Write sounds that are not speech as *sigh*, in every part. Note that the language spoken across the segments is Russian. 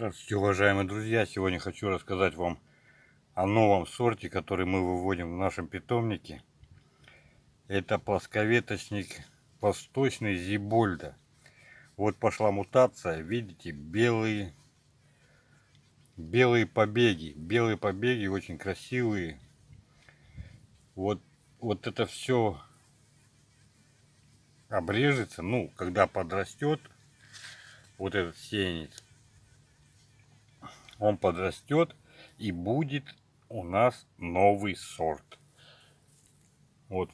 Здравствуйте, уважаемые друзья! Сегодня хочу рассказать вам о новом сорте, который мы выводим в нашем питомнике. Это плосковеточник восточный Зибольда. Вот пошла мутация, видите, белые, белые побеги. Белые побеги очень красивые. Вот, вот это все обрежется, ну, когда подрастет вот этот сеянец он подрастет и будет у нас новый сорт. Вот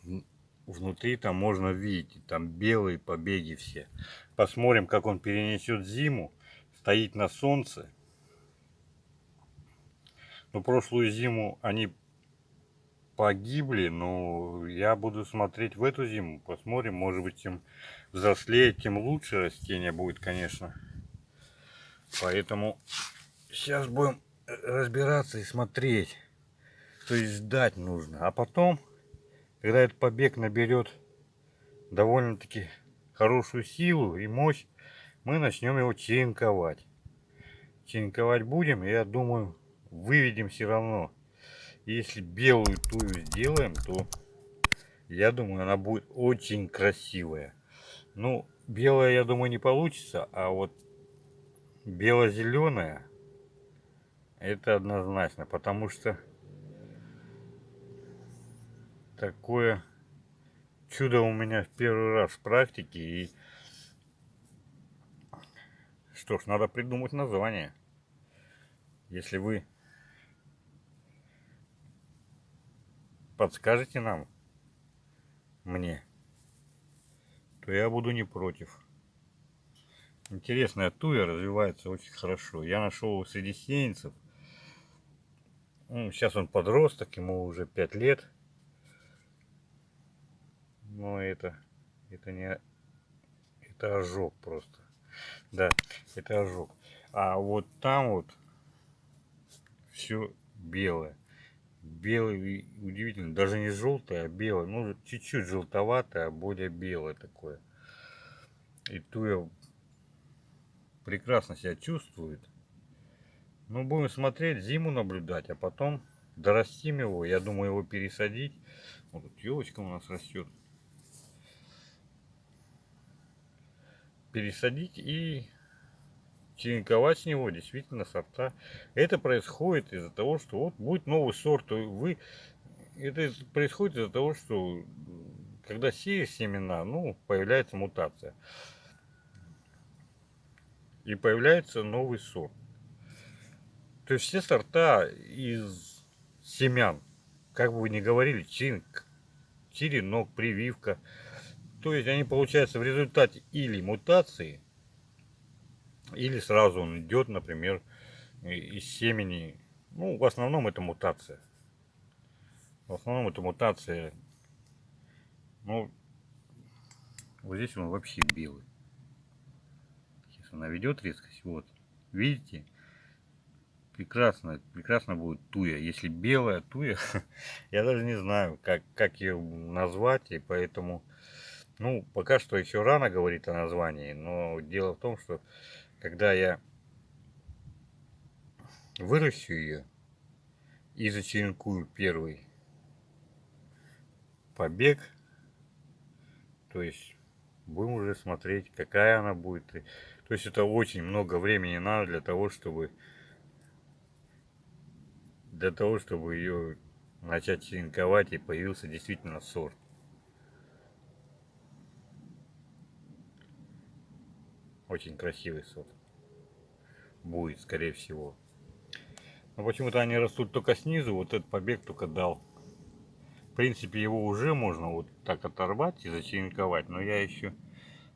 внутри там можно видеть, там белые побеги все. Посмотрим, как он перенесет зиму. Стоит на солнце. Но прошлую зиму они погибли, но я буду смотреть в эту зиму. Посмотрим, может быть, чем взрослее, тем лучше растение будет, конечно. Поэтому Сейчас будем разбираться и смотреть. То есть ждать нужно. А потом, когда этот побег наберет довольно-таки хорошую силу и мощь, мы начнем его черенковать. Черенковать будем, я думаю, выведем все равно. Если белую тую сделаем, то я думаю, она будет очень красивая. Ну, белая, я думаю, не получится, а вот бело-зеленая это однозначно, потому что такое чудо у меня в первый раз в практике. И что ж, надо придумать название. Если вы подскажете нам, мне, то я буду не против. Интересная туя развивается очень хорошо. Я нашел среди сеянцев сейчас он подросток, ему уже 5 лет. Но это, это не, это ожог просто. Да, это ожог. А вот там вот все белое. Белый, удивительно, даже не желтое, а белое. Ну, чуть-чуть желтоватое, а более белое такое. И туя прекрасно себя чувствует. Ну, будем смотреть, зиму наблюдать, а потом дорастим его. Я думаю, его пересадить. Вот тут елочка у нас растет. Пересадить и черенковать с него действительно сорта. Это происходит из-за того, что вот будет новый сорт. Вы, это происходит из-за того, что когда сеешь семена, ну, появляется мутация. И появляется новый сорт. То есть все сорта из семян, как бы вы ни говорили, чинк, черенок, прививка. То есть они получаются в результате или мутации, или сразу он идет, например, из семени. Ну, в основном это мутация. В основном это мутация. Ну, вот здесь он вообще белый. Сейчас она ведет резкость. Вот. Видите? Прекрасно, прекрасно будет туя. Если белая туя, *laughs* я даже не знаю, как, как ее назвать, и поэтому, ну, пока что еще рано говорить о названии, но дело в том, что когда я выращу ее и зачеренкую первый побег, то есть будем уже смотреть, какая она будет. То есть это очень много времени надо для того, чтобы для того, чтобы ее начать черенковать и появился действительно сорт. Очень красивый сорт. Будет, скорее всего. Но почему-то они растут только снизу, вот этот побег только дал. В принципе, его уже можно вот так оторвать и зачеренковать, но я еще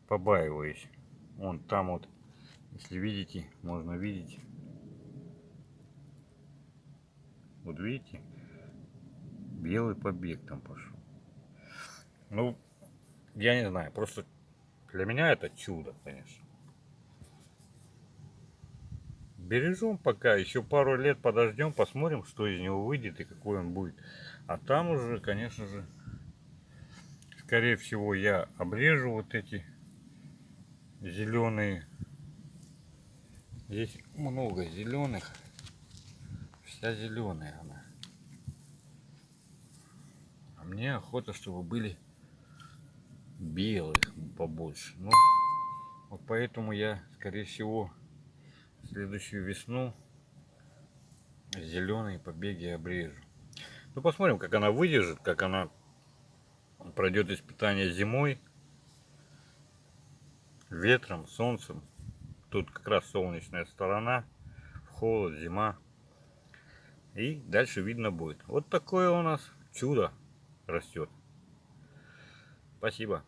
побаиваюсь. Вон там вот, если видите, можно видеть Вот видите, белый побег там пошел. Ну, я не знаю, просто для меня это чудо, конечно. Бережем пока, еще пару лет подождем, посмотрим, что из него выйдет и какой он будет. А там уже, конечно же, скорее всего, я обрежу вот эти зеленые Здесь много зеленых. Вся зеленая она. А мне охота, чтобы были белых побольше. Ну, вот поэтому я, скорее всего, следующую весну зеленые побеги обрежу. Ну, посмотрим, как она выдержит, как она пройдет испытание зимой, ветром, солнцем. Тут как раз солнечная сторона, холод, зима. И дальше видно будет. Вот такое у нас чудо растет. Спасибо.